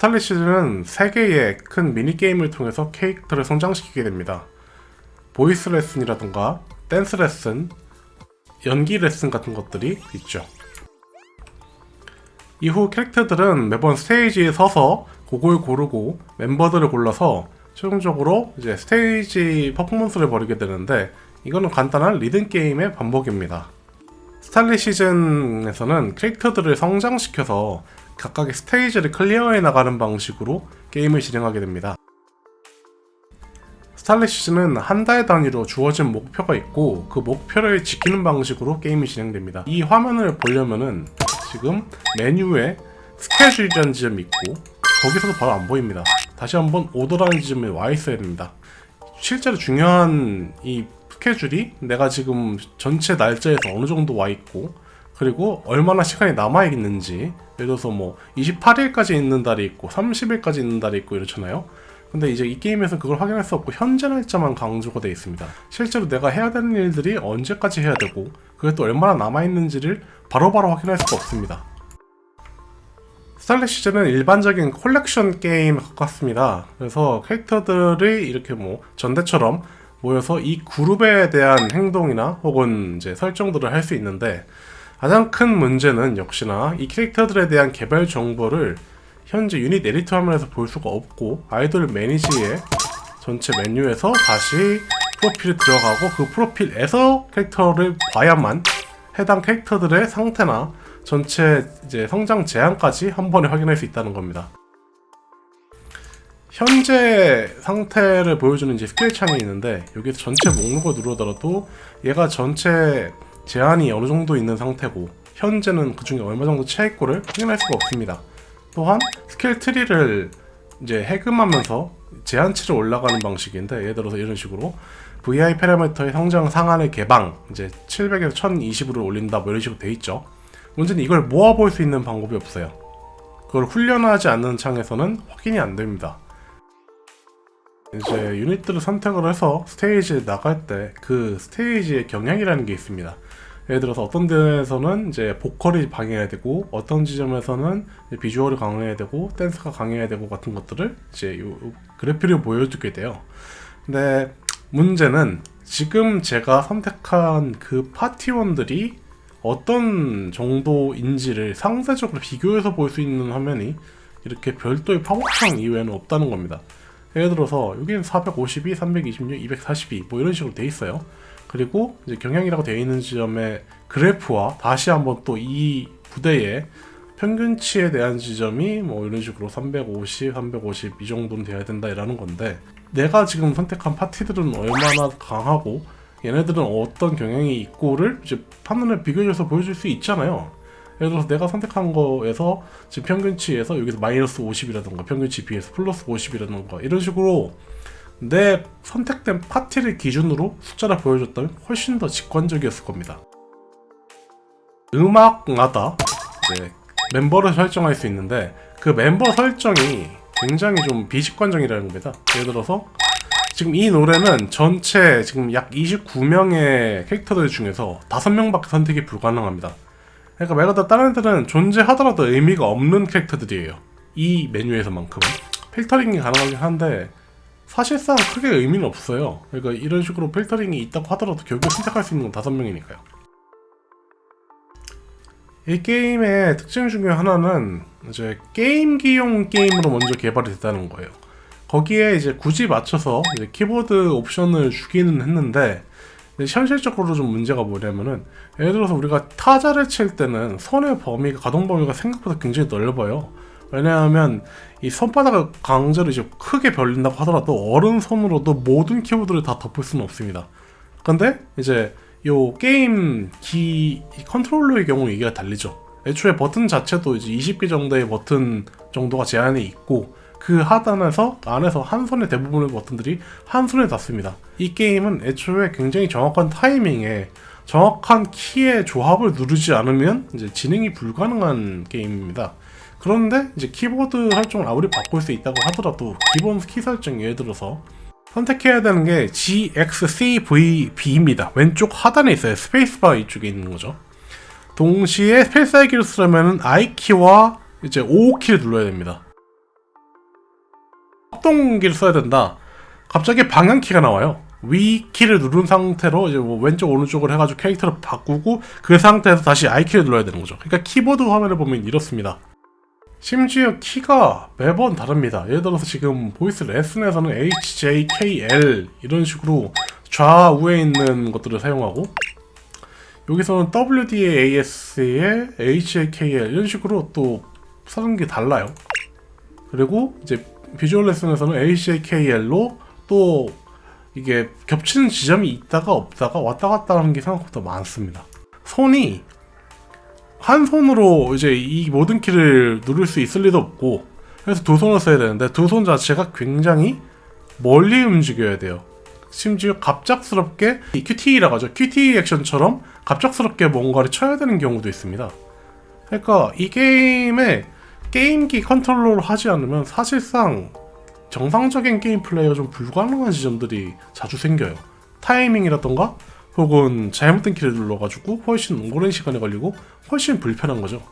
Starlit Season은 3개의 큰 mini게임을 통해서 캐릭터를 성장시키게 됩니다. voice 레슨이라던가 댄스 레슨, 연기 레슨 같은 것들이 있죠. 이후 캐릭터들은 매번 스테이지에 서서 곡을 고르고 멤버들을 골라서 최종적으로 이제 스테이지 퍼포먼스를 벌이게 되는데 이거는 간단한 리듬 게임의 반복입니다. Starlit Season에서는 캐릭터들을 성장시켜서 각각의 스테이지를 클리어해 나가는 방식으로 게임을 진행하게 됩니다. 시즌은 한달 단위로 주어진 목표가 있고 그 목표를 지키는 방식으로 게임이 진행됩니다. 이 화면을 보려면은 지금 메뉴에 스케줄이라는 지점이 있고 거기서도 바로 안 보입니다. 다시 한번 오더라는 지점에 와 있어야 됩니다. 실제로 중요한 이 스케줄이 내가 지금 전체 날짜에서 어느 정도 와 있고 그리고 얼마나 시간이 남아 있는지 예를 들어서 뭐 28일까지 있는 달이 있고 30일까지 있는 달이 있고 이렇잖아요. 근데 이제 이 게임에서 그걸 확인할 수 없고 현재 날짜만 강조가 되어 있습니다. 실제로 내가 해야 되는 일들이 언제까지 해야 되고 그게 또 얼마나 남아 있는지를 바로바로 확인할 수가 없습니다. 스탈렛 시즌은 일반적인 콜렉션 게임에 가깝습니다. 그래서 캐릭터들이 이렇게 뭐 전대처럼 모여서 이 그룹에 대한 행동이나 혹은 이제 설정들을 할 수 있는데 가장 큰 문제는 역시나 이 캐릭터들에 대한 개별 정보를 현재 유닛 에디터 화면에서 볼 수가 없고 아이돌 manage의 전체 메뉴에서 다시 프로필에 들어가고 그 프로필에서 캐릭터를 봐야만 해당 캐릭터들의 상태나 전체 이제 성장 제한까지 한 번에 확인할 수 있다는 겁니다. 현재 상태를 보여주는 이제 스킬 창이 있는데 여기서 전체 목록을 누르더라도 얘가 전체 제한이 어느 정도 있는 상태고 현재는 그 중에 얼마 정도 차있고를 확인할 수가 없습니다. 또한 스킬 트리를 이제 해금하면서 제한치를 올라가는 방식인데 예를 들어서 이런 식으로 VI 파라미터의 성장 상한의 개방 이제 700에서 1020으로 올린다 뭐 이런 식으로 돼 있죠. 문제는 이걸 모아볼 수 있는 방법이 없어요. 그걸 훈련하지 않는 창에서는 확인이 안 됩니다. 이제 유닛들을 선택을 해서 스테이지에 나갈 때 그 스테이지의 경향이라는 게 있습니다. 예를 들어서 어떤 데에서는 이제 보컬이 강해야 되고 어떤 지점에서는 비주얼이 강해야 되고 댄스가 강해야 되고 같은 것들을 이제 요 그래프를 보여주게 돼요. 근데 문제는 지금 제가 선택한 그 파티원들이 어떤 정도인지를 상세적으로 비교해서 볼 수 있는 화면이 이렇게 별도의 팝업창 이외에는 없다는 겁니다. 예를 들어서 여기는 452, 326, 242 뭐 이런 식으로 돼 있어요. 그리고 이제 경향이라고 되어 있는 지점의 그래프와 다시 한번 또 이 부대의 평균치에 대한 지점이 뭐 이런 식으로 350, 350 이 정도는 돼야 된다라는 건데 내가 지금 선택한 파티들은 얼마나 강하고 얘네들은 어떤 경향이 있고를 이제 판단을 비교해서 보여줄 수 있잖아요. 예를 들어서 내가 선택한 거에서 지금 평균치에서 여기서 마이너스 50이라던가 평균치 비해서 플러스 50이라던가 이런 식으로 내 선택된 파티를 기준으로 숫자를 보여줬다면 훨씬 더 직관적이었을 겁니다. 음악마다 이제 멤버를 설정할 수 있는데 그 멤버 설정이 굉장히 좀 비직관적이라는 겁니다. 예를 들어서 지금 이 노래는 전체 지금 약 29명의 캐릭터들 중에서 5명밖에 선택이 불가능합니다. 그러니까 말 그대로 다른 애들은 존재하더라도 의미가 없는 캐릭터들이에요. 이 메뉴에서만큼은. 필터링이 가능하긴 한데 사실상 크게 의미는 없어요. 그러니까 이런 식으로 필터링이 있다고 하더라도 결국 선택할 수 있는 건 5명이니까요. 이 게임의 특징 중에 하나는 이제 게임기용 게임으로 먼저 개발이 됐다는 거예요. 거기에 이제 굳이 맞춰서 이제 키보드 옵션을 주기는 했는데 현실적으로 좀 문제가 뭐냐면은 예를 들어서 우리가 타자를 칠 때는 손의 범위가 가동 범위가 생각보다 굉장히 넓어요. 왜냐하면 이 손바닥을 강제로 이제 크게 벌린다고 하더라도 어른 손으로도 모든 키보드를 다 덮을 수는 없습니다. 근데 이제 요 게임기 컨트롤러의 경우 이게 다르죠. 애초에 버튼 자체도 이제 20개 정도의 버튼 정도가 제한이 있고 그 하단에서 안에서 한 손의 대부분의 버튼들이 한 손에 닿습니다. 이 게임은 애초에 굉장히 정확한 타이밍에 정확한 키의 조합을 누르지 않으면 이제 진행이 불가능한 게임입니다. 그런데 이제 키보드 설정을 아무리 바꿀 수 있다고 하더라도 기본 키 설정 예를 들어서 선택해야 되는 게 ZXCVB입니다. 왼쪽 하단에 있어요. 스페이스바 이쪽에 있는 거죠. 동시에 스페이스 I키를 쓰려면 I키와 이제 O 키를 눌러야 됩니다. 확동기를 써야 된다. 갑자기 방향키가 나와요. 위 키를 누른 상태로 이제 뭐 왼쪽 오른쪽을 해가지고 캐릭터를 바꾸고 그 상태에서 다시 I 키를 눌러야 되는 거죠. 그러니까 키보드 화면을 보면 이렇습니다. 심지어 키가 매번 다릅니다. 예를 들어서 지금 voice 레슨에서는 H, J, K, L 이런 식으로 좌우에 있는 것들을 사용하고 여기서는 WDAS에 HJKL 이런 식으로 또 쓰는 게 달라요. 그리고 이제 비주얼 레슨에서는 HAKL로 또 이게 겹치는 지점이 있다가 없다가 왔다 갔다 하는 게 생각보다 많습니다. 손이 한 손으로 이제 이 모든 키를 누를 수 있을 리도 없고 그래서 두 손을 써야 되는데 두 손 자체가 굉장히 멀리 움직여야 돼요. 심지어 갑작스럽게 이 QTE라고 하죠. QTE 액션처럼 갑작스럽게 뭔가를 쳐야 되는 경우도 있습니다. 그러니까 이 게임에 게임기 컨트롤러를 하지 않으면 사실상 정상적인 게임 플레이가 좀 불가능한 지점들이 자주 생겨요. 타이밍이라던가 혹은 잘못된 키를 눌러가지고 훨씬 오랜 시간이 걸리고 훨씬 불편한 거죠.